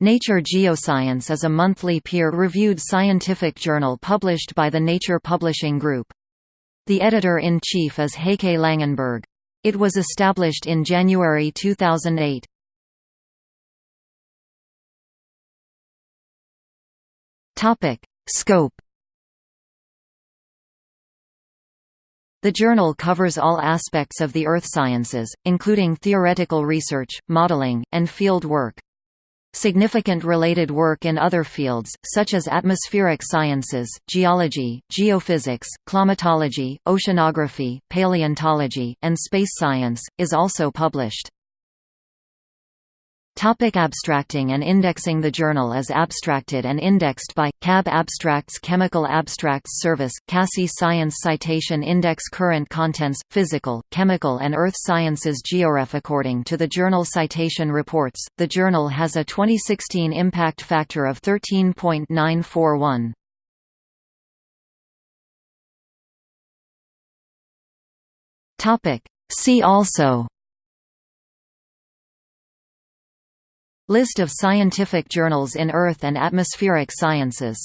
Nature Geoscience is a monthly peer-reviewed scientific journal published by the Nature Publishing Group. The editor-in-chief is Heike Langenberg. It was established in January 2008. Scope The journal covers all aspects of the earth sciences, including theoretical research, modeling, and field work. Significant related work in other fields, such as atmospheric sciences, geology, geophysics, climatology, oceanography, paleontology, and space science, is also published. Topic abstracting and indexing The journal is abstracted and indexed by, CAB Abstracts Chemical Abstracts Service, CASSI Science Citation Index Current Contents, Physical, Chemical and Earth Sciences Georef According to the Journal Citation Reports, the journal has a 2016 impact factor of 13.941. See also List of scientific journals in Earth and atmospheric sciences